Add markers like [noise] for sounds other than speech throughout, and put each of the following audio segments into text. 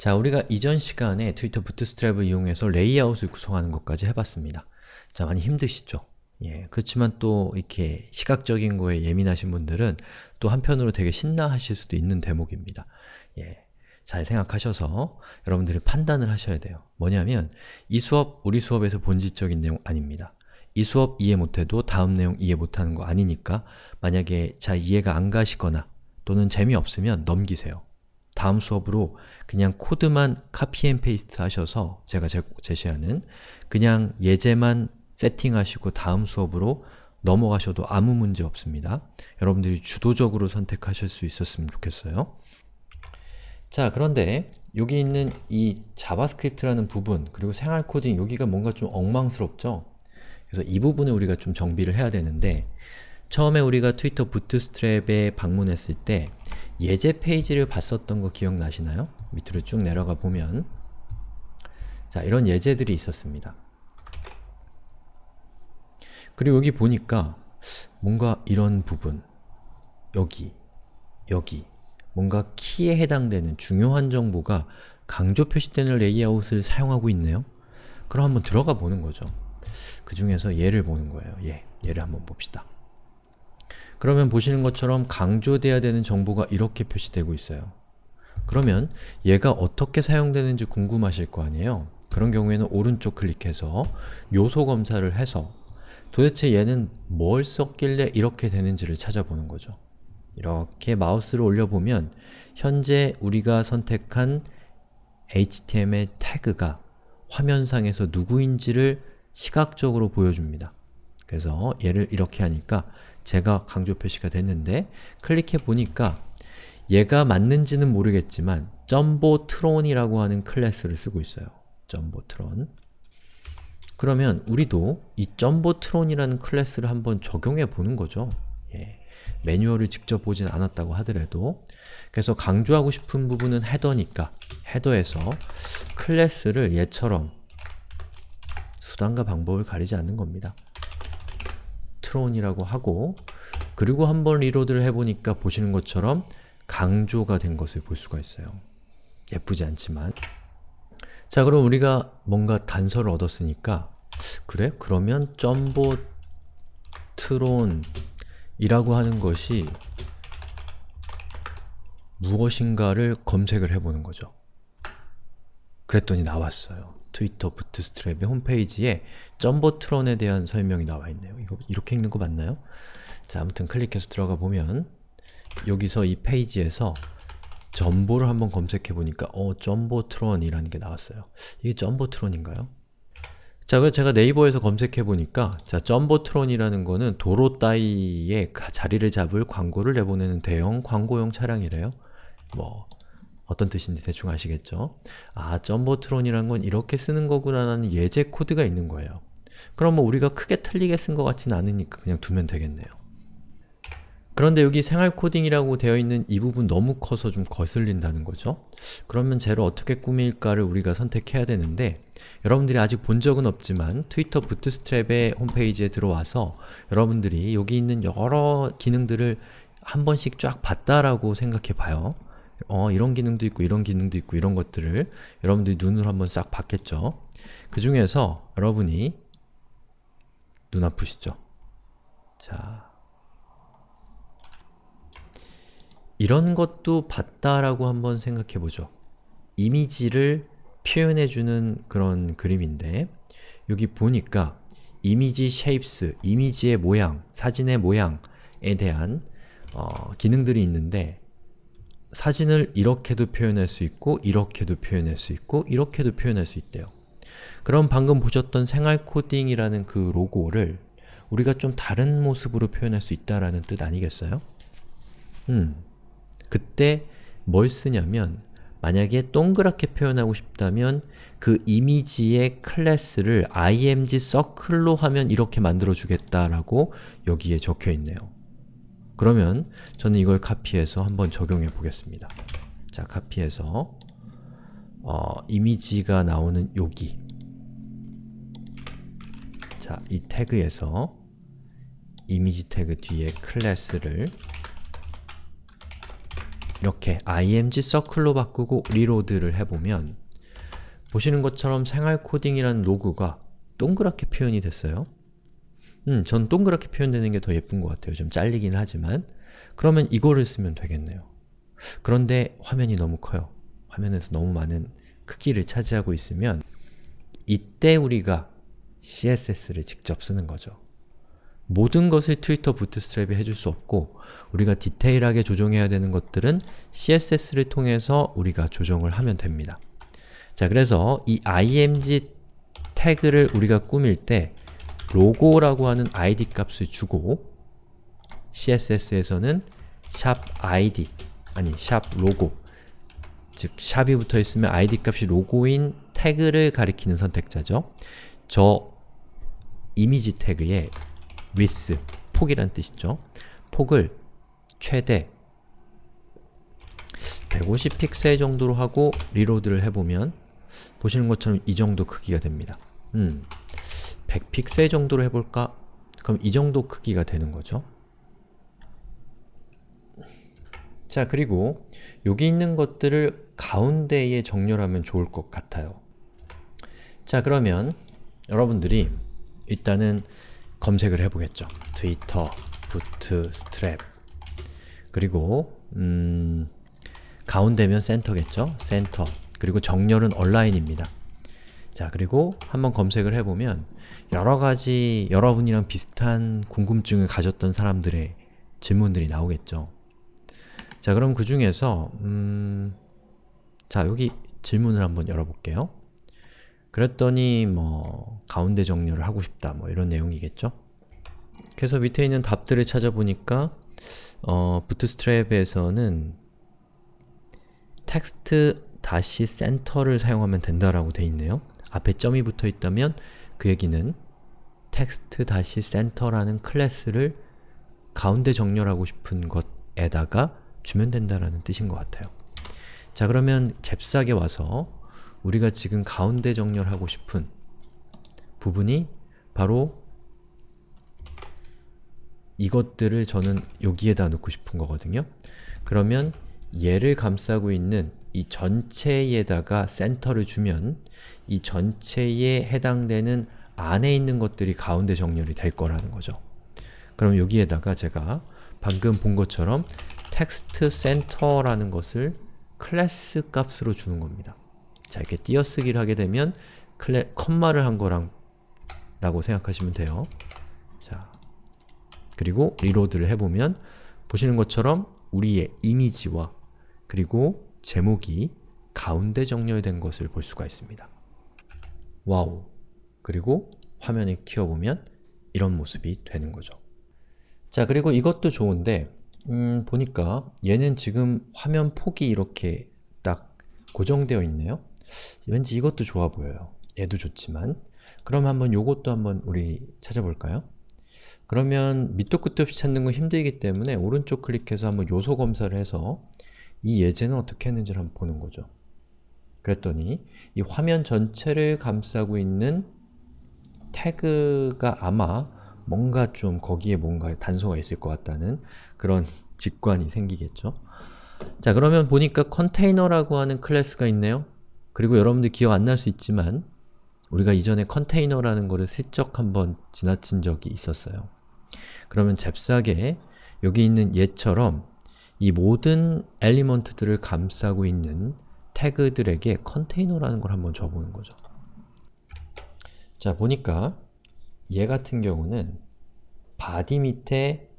자, 우리가 이전 시간에 트위터 부트스트랩을 이용해서 레이아웃을 구성하는 것까지 해봤습니다. 자, 많이 힘드시죠? 예, 그렇지만 또 이렇게 시각적인 거에 예민하신 분들은 또 한편으로 되게 신나하실 수도 있는 대목입니다. 예, 잘 생각하셔서 여러분들이 판단을 하셔야 돼요. 뭐냐면 이 수업, 우리 수업에서 본질적인 내용 아닙니다. 이 수업 이해 못해도 다음 내용 이해 못하는 거 아니니까 만약에 잘 이해가 안 가시거나 또는 재미없으면 넘기세요. 다음 수업으로 그냥 코드만 copy and paste 하셔서 제가 제, 제시하는 그냥 예제만 세팅하시고 다음 수업으로 넘어가셔도 아무 문제 없습니다. 여러분들이 주도적으로 선택하실 수 있었으면 좋겠어요. 자, 그런데 여기 있는 이 JavaScript라는 부분 그리고 생활 코딩 여기가 뭔가 좀 엉망스럽죠? 그래서 이 부분을 우리가 좀 정비를 해야 되는데 처음에 우리가 트위터 부트스트랩에 방문했을 때 예제 페이지를 봤었던 거 기억나시나요? 밑으로 쭉 내려가 보면 자, 이런 예제들이 있었습니다. 그리고 여기 보니까 뭔가 이런 부분 여기, 여기 뭔가 키에 해당되는 중요한 정보가 강조 표시되는 레이아웃을 사용하고 있네요? 그럼 한번 들어가 보는 거죠. 그 중에서 예를 보는 거예요. 예, 예를 한번 봅시다. 그러면 보시는 것처럼 강조돼야 되는 정보가 이렇게 표시되고 있어요. 그러면 얘가 어떻게 사용되는지 궁금하실 거 아니에요? 그런 경우에는 오른쪽 클릭해서 요소 검사를 해서 도대체 얘는 뭘 썼길래 이렇게 되는지를 찾아보는 거죠. 이렇게 마우스를 올려보면 현재 우리가 선택한 HTML 태그가 화면상에서 누구인지를 시각적으로 보여줍니다. 그래서 얘를 이렇게 하니까 제가 강조 표시가 됐는데 클릭해 보니까 얘가 맞는지는 모르겠지만 jumbotron이라고 하는 클래스를 쓰고 있어요. jumbotron 그러면 우리도 이 jumbotron이라는 클래스를 한번 적용해 보는 거죠. 예. 매뉴얼을 직접 보진 않았다고 하더라도 그래서 강조하고 싶은 부분은 header니까 header에서 클래스를 얘처럼 수단과 방법을 가리지 않는 겁니다. tron이라고 하고 그리고 한번 reload를 해보니까 보시는 것처럼 강조가 된 것을 볼 수가 있어요. 예쁘지 않지만 자 그럼 우리가 뭔가 단서를 얻었으니까 그래? 그러면 점보 트론이라고 하는 것이 무엇인가를 검색을 해보는 거죠. 그랬더니 나왔어요. 트위터 부트스트랩의 홈페이지에 점보트론에 대한 설명이 나와 있네요. 이거 이렇게 읽는 거 맞나요? 자, 아무튼 클릭해서 들어가 보면 여기서 이 페이지에서 점보를 한번 검색해 보니까 어, 점보트론이라는 게 나왔어요. 이게 점보트론인가요? 자, 그래서 제가 네이버에서 검색해 보니까 자, 점보트론이라는 거는 도로 따위에 자리를 잡을 광고를 내보내는 대형 광고용 차량이래요. 뭐 어떤 뜻인지 대충 아시겠죠? 아, 점보트론이란 건 이렇게 쓰는 거구나라는 예제 코드가 있는 거예요. 그럼 뭐 우리가 크게 틀리게 쓴 것 같지는 않으니까 그냥 두면 되겠네요. 그런데 여기 생활 코딩이라고 되어 있는 이 부분 너무 커서 좀 거슬린다는 거죠. 그러면 쟤를 어떻게 꾸밀까를 우리가 선택해야 되는데 여러분들이 아직 본 적은 없지만 트위터 부트스트랩의 홈페이지에 들어와서 여러분들이 여기 있는 여러 기능들을 한 번씩 쫙 봤다라고 생각해 봐요. 어, 이런 기능도 있고 이런 기능도 있고 이런 것들을 여러분들이 눈으로 한번 싹 봤겠죠. 그 중에서 여러분이 눈 아프시죠? 자, 이런 것도 봤다라고 한번 생각해보죠. 이미지를 표현해주는 그런 그림인데 여기 보니까 image shapes, 이미지의 모양, 사진의 모양에 대한 어, 기능들이 있는데 사진을 이렇게도 표현할 수 있고 이렇게도 표현할 수 있고 이렇게도 표현할 수 있대요. 그럼 방금 보셨던 생활 코딩이라는 그 로고를 우리가 좀 다른 모습으로 표현할 수 있다라는 뜻 아니겠어요? 음, 그때 뭘 쓰냐면 만약에 동그랗게 표현하고 싶다면 그 이미지의 클래스를 img circle로 하면 이렇게 만들어주겠다라고 여기에 적혀있네요. 그러면 저는 이걸 카피해서 한번 적용해 보겠습니다. 자, 카피해서 어, 이미지가 나오는 여기 자, 이 태그에서 이미지 태그 뒤에 클래스를 이렇게 img circle로 바꾸고 reload를 해보면 보시는 것처럼 생활 코딩이라는 로고가 동그랗게 표현이 됐어요. 음, 전 동그랗게 표현되는 게 더 예쁜 것 같아요. 좀 잘리긴 하지만 그러면 이거를 쓰면 되겠네요. 그런데 화면이 너무 커요. 화면에서 너무 많은 크기를 차지하고 있으면 이때 우리가 CSS를 직접 쓰는 거죠. 모든 것을 트위터 부트스트랩이 해줄 수 없고 우리가 디테일하게 조정해야 되는 것들은 CSS를 통해서 우리가 조정을 하면 됩니다. 자, 그래서 이 img 태그를 우리가 꾸밀 때 로고라고 하는 id 값을 주고 CSS에서는 샵 id, 아니 샵 로고 즉 샵이 붙어있으면 id 값이 로고인 태그를 가리키는 선택자죠. 저 이미지 태그에 width, 폭이란 뜻이죠. 폭을 최대 150 픽셀 정도로 하고 reload를 해보면 보시는 것처럼 이 정도 크기가 됩니다. 음, 100픽셀 정도로 해볼까? 그럼 이 정도 크기가 되는 거죠. 자, 그리고 여기 있는 것들을 가운데에 정렬하면 좋을 것 같아요. 자, 그러면 여러분들이 일단은 검색을 해보겠죠. 트위터, 부트스트랩 그리고 음, 가운데면 센터겠죠? 센터 그리고 정렬은 온라인입니다. 자, 그리고 한번 검색을 해보면 여러가지 여러분이랑 비슷한 궁금증을 가졌던 사람들의 질문들이 나오겠죠. 자, 그럼 그 중에서 음, 자, 여기 질문을 한번 열어볼게요. 그랬더니 뭐 가운데 정렬을 하고 싶다 뭐 이런 내용이겠죠? 그래서 밑에 있는 답들을 찾아보니까 어, 부트스트랩에서는 텍스트 다시 센터를 사용하면 된다라고 돼 있네요. 앞에 점이 붙어 있다면 그 얘기는 center라는 클래스를 가운데 정렬하고 싶은 것에다가 주면 된다라는 뜻인 것 같아요. 자 그러면 잽싸게 와서 우리가 지금 가운데 정렬하고 싶은 부분이 바로 이것들을 저는 여기에다 놓고 싶은 거거든요. 그러면 얘를 감싸고 있는 이 전체에다가 center를 주면 이 전체에 해당되는 안에 있는 것들이 가운데 정렬이 될 거라는 거죠. 그럼 여기에다가 제가 방금 본 것처럼 text center라는 것을 클래스 값으로 주는 겁니다. 자, 이렇게 띄어쓰기를 하게 되면 클래, 콤마를 한 거랑 라고 생각하시면 돼요. 자, 그리고 reload를 해보면 보시는 것처럼 우리의 이미지와 그리고 제목이 가운데 정렬된 것을 볼 수가 있습니다. 와우! 그리고 화면에 키워보면 이런 모습이 되는 거죠. 자, 그리고 이것도 좋은데 음, 보니까 얘는 지금 화면 폭이 이렇게 딱 고정되어 있네요. 왠지 이것도 좋아 보여요. 얘도 좋지만 그럼 한번 요것도 한번 우리 찾아볼까요? 그러면 밑도 끝도 없이 찾는 건 힘들기 때문에 오른쪽 클릭해서 한번 요소 검사를 해서 이 예제는 어떻게 했는지를 한번 보는 거죠. 그랬더니 이 화면 전체를 감싸고 있는 태그가 아마 뭔가 좀 거기에 뭔가 단서가 있을 것 같다는 그런 [laughs] 직관이 생기겠죠. 자 그러면 보니까 컨테이너라고 하는 클래스가 있네요. 그리고 여러분들 기억 안 날 수 있지만 우리가 이전에 컨테이너라는 거를 슬쩍 한번 지나친 적이 있었어요. 그러면 잽싸게 여기 있는 얘처럼 이 모든 element들을 감싸고 있는 태그들에게 container라는 걸 한번 줘보는 거죠. 자, 보니까 얘 같은 경우는 body 밑에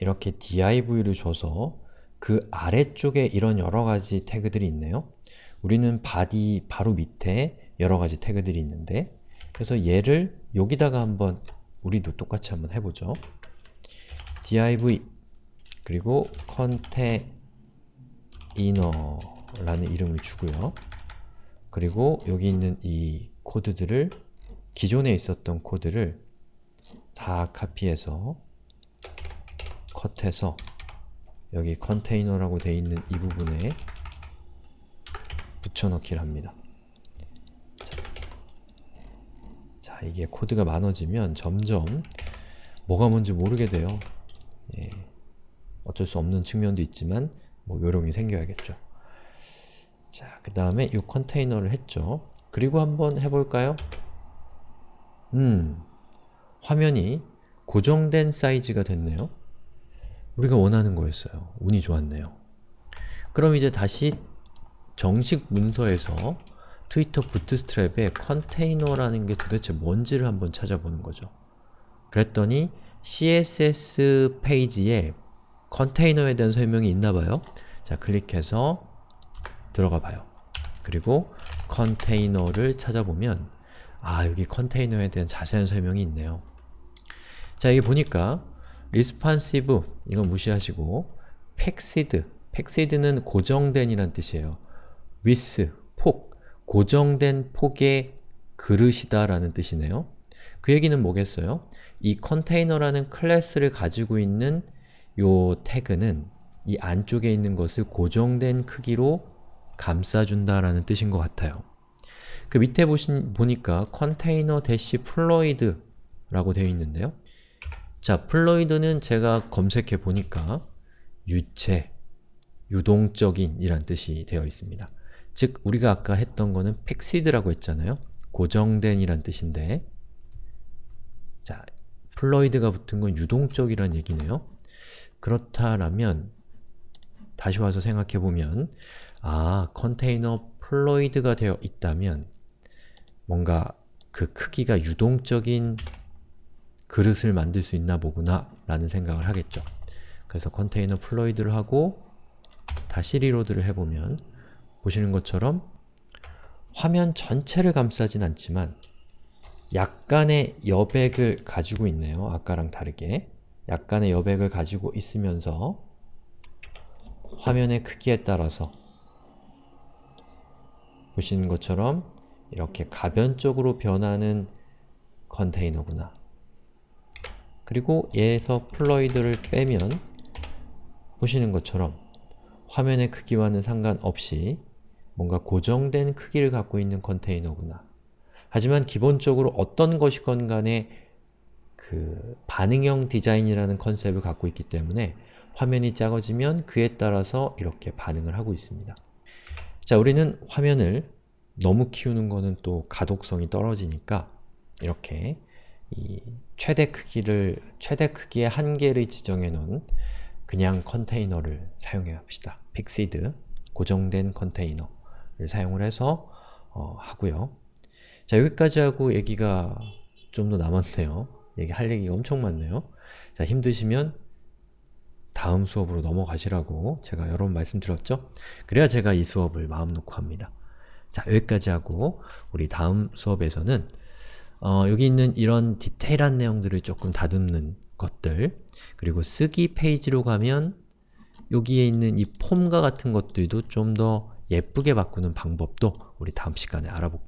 이렇게 div를 줘서 그 아래쪽에 이런 여러가지 태그들이 있네요. 우리는 body 바로 밑에 여러가지 태그들이 있는데 그래서 얘를 여기다가 한번 우리도 똑같이 한번 해보죠. div 그리고 container 라는 이름을 주고요. 그리고 여기 있는 이 코드들을 기존에 있었던 코드를 다 카피해서 컷해서 여기 컨테이너라고 되어 있는 이 부분에 붙여넣기를 합니다. 자, 자, 이게 코드가 많아지면 점점 뭐가 뭔지 모르게 돼요. 예, 어쩔 수 없는 측면도 있지만 뭐 요령이 생겨야겠죠. 자, 그 다음에 이 컨테이너를 했죠. 그리고 한번 해볼까요? 음, 화면이 고정된 사이즈가 됐네요. 우리가 원하는 거였어요. 운이 좋았네요. 그럼 이제 다시 정식 문서에서 트위터 부트스트랩에 컨테이너라는 게 도대체 뭔지를 한번 찾아보는 거죠. 그랬더니 CSS 페이지에 컨테이너에 대한 설명이 있나봐요. 자, 클릭해서 들어가 봐요. 그리고 컨테이너를 찾아보면 아, 여기 컨테이너에 대한 자세한 설명이 있네요. 자, 여기 보니까 responsive 이건 무시하시고 fixed, fixed는 고정된 이란 뜻이에요. width, 폭, 고정된 폭의 그릇이다 라는 뜻이네요. 그 얘기는 뭐겠어요? 이 container라는 클래스를 가지고 있는 요 태그는 이 안쪽에 있는 것을 고정된 크기로 감싸준다라는 뜻인 것 같아요. 그 밑에 보신, 보니까 container dash fluid 라고 되어 있는데요. 자, fluid는 제가 검색해 보니까 유체, 유동적인 이란 뜻이 되어 있습니다. 즉, 우리가 아까 했던 거는 fixed라고 했잖아요. 고정된 이란 뜻인데 자, fluid가 붙은 건 유동적이란 얘기네요. 그렇다라면 다시 와서 생각해보면 아, container fluid가 되어 있다면 뭔가 그 크기가 유동적인 그릇을 만들 수 있나 보구나 라는 생각을 하겠죠. 그래서 container fluid를 하고 다시 reload를 해보면 보시는 것처럼 화면 전체를 감싸진 않지만 약간의 여백을 가지고 있네요. 아까랑 다르게 약간의 여백을 가지고 있으면서 화면의 크기에 따라서 보시는 것처럼 이렇게 가변적으로 변하는 컨테이너구나. 그리고 얘에서 fluid를 빼면 보시는 것처럼 화면의 크기와는 상관없이 뭔가 고정된 크기를 갖고 있는 컨테이너구나. 하지만 기본적으로 어떤 것이건 간에 그 반응형 디자인이라는 컨셉을 갖고 있기 때문에 화면이 작아지면 그에 따라서 이렇게 반응을 하고 있습니다. 자, 우리는 화면을 너무 키우는 거는 또 가독성이 떨어지니까 이렇게 이 최대 크기를 최대 크기의 한계를 지정해 놓은 그냥 컨테이너를 사용해 봅시다. 픽시드 고정된 컨테이너를 사용을 해서 어, 하고요. 자 여기까지 하고 얘기가 좀 더 남았네요. 얘기할 얘기가 엄청 많네요. 자 힘드시면 다음 수업으로 넘어가시라고 제가 여러 번 말씀드렸죠? 그래야 제가 이 수업을 마음 놓고 합니다. 자 여기까지 하고 우리 다음 수업에서는 어, 여기 있는 이런 디테일한 내용들을 조금 다듬는 것들 그리고 쓰기 페이지로 가면 여기에 있는 이 폼과 같은 것들도 좀 더 예쁘게 바꾸는 방법도 우리 다음 시간에 알아볼게요.